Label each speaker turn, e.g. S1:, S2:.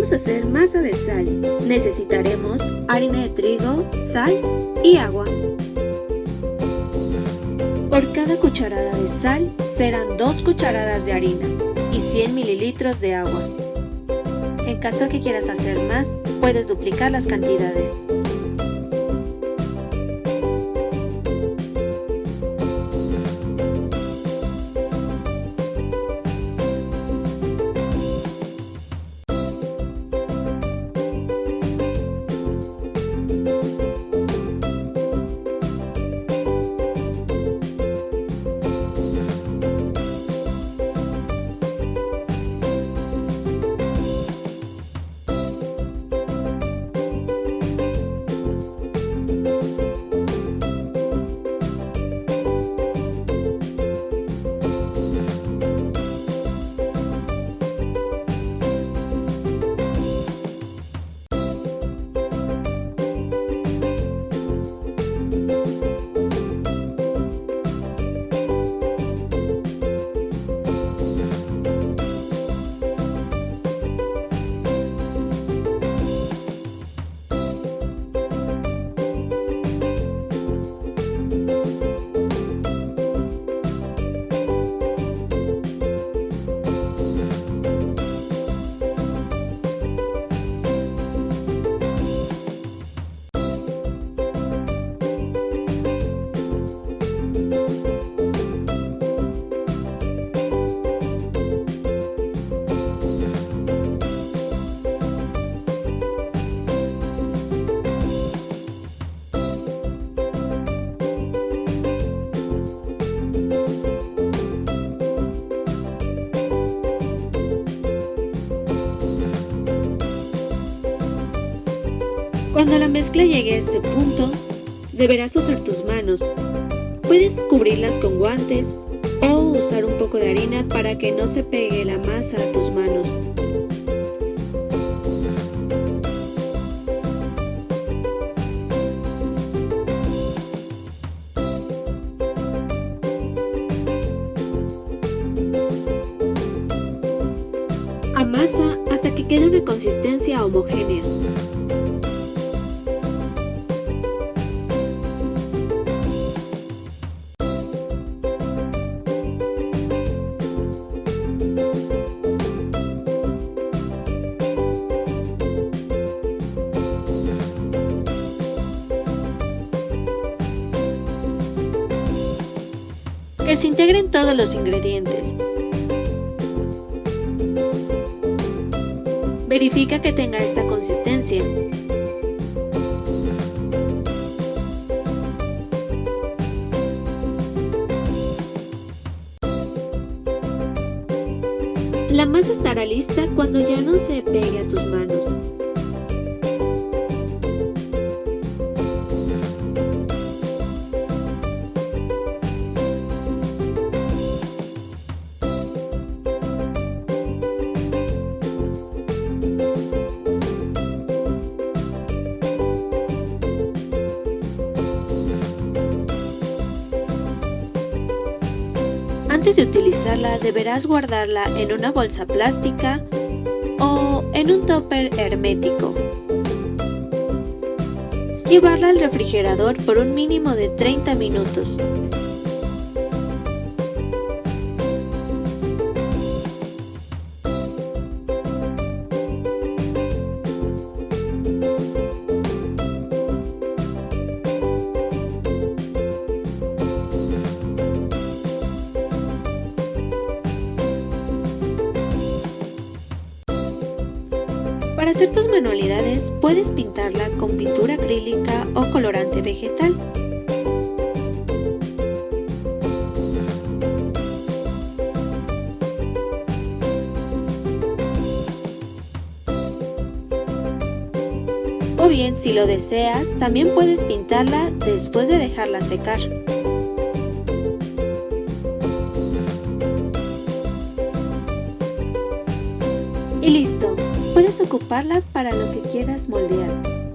S1: Vamos a hacer masa de sal. Necesitaremos harina de trigo, sal y agua. Por cada cucharada de sal serán 2 cucharadas de harina y 100 mililitros de agua. En caso que quieras hacer más, puedes duplicar las cantidades. Cuando la mezcla llegue a este punto, deberás usar tus manos. Puedes cubrirlas con guantes o usar un poco de harina para que no se pegue la masa a tus manos. Amasa hasta que quede una consistencia homogénea. Integren todos los ingredientes. Verifica que tenga esta consistencia. La masa estará lista cuando ya no se pegue a tus manos. Antes de utilizarla deberás guardarla en una bolsa plástica o en un topper hermético. Llevarla al refrigerador por un mínimo de 30 minutos. Para hacer tus manualidades puedes pintarla con pintura acrílica o colorante vegetal. O bien, si lo deseas, también puedes pintarla después de dejarla secar. Ocuparla para lo que quieras moldear.